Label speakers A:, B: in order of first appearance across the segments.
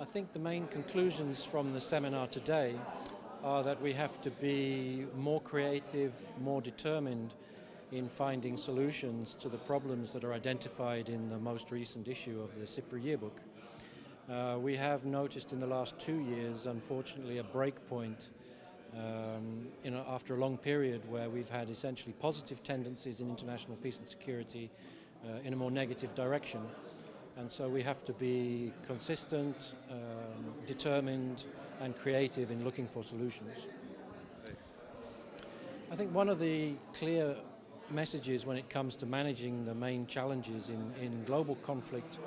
A: I think the main conclusions from the seminar today are that we have to be more creative, more determined in finding solutions to the problems that are identified in the most recent issue of the SIPRI yearbook. Uh, we have noticed in the last two years, unfortunately, a breakpoint um, a, after a long period where we've had essentially positive tendencies in international peace and security uh, in a more negative direction. And so we have to be consistent, um, determined and creative in looking for solutions. I think one of the clear messages when it comes to managing the main challenges in, in global conflict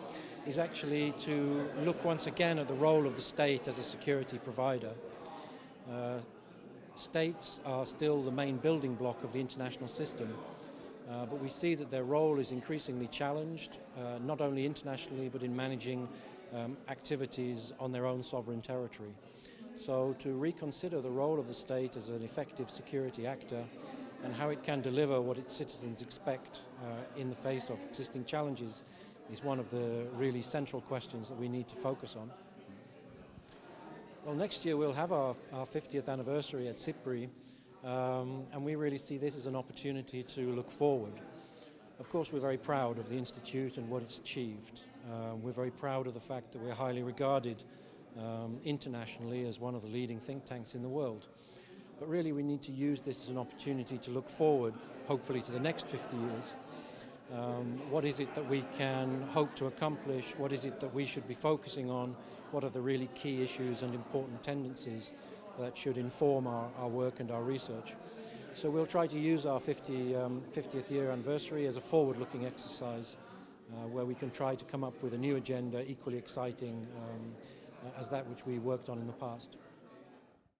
A: is actually to look once again at the role of the state as a security provider. Uh, states are still the main building block of the international system uh, but we see that their role is increasingly challenged, uh, not only internationally but in managing um, activities on their own sovereign territory. So to reconsider the role of the state as an effective security actor and how it can deliver what its citizens expect uh, in the face of existing challenges is one of the really central questions that we need to focus on. Well, next year we'll have our, our 50th anniversary at SIPRI um, and we really see this as an opportunity to look forward. Of course, we're very proud of the Institute and what it's achieved. Uh, we're very proud of the fact that we're highly regarded um, internationally as one of the leading think tanks in the world. But really we need to use this as an opportunity to look forward, hopefully to the next 50 years. Um, what is it that we can hope to accomplish? What is it that we should be focusing on? What are the really key issues and important tendencies that should inform our, our work and our research. So we'll try to use our 50, um, 50th year anniversary as a forward-looking exercise uh, where we can try to come up with a new agenda equally exciting um, as that which we worked on in the past.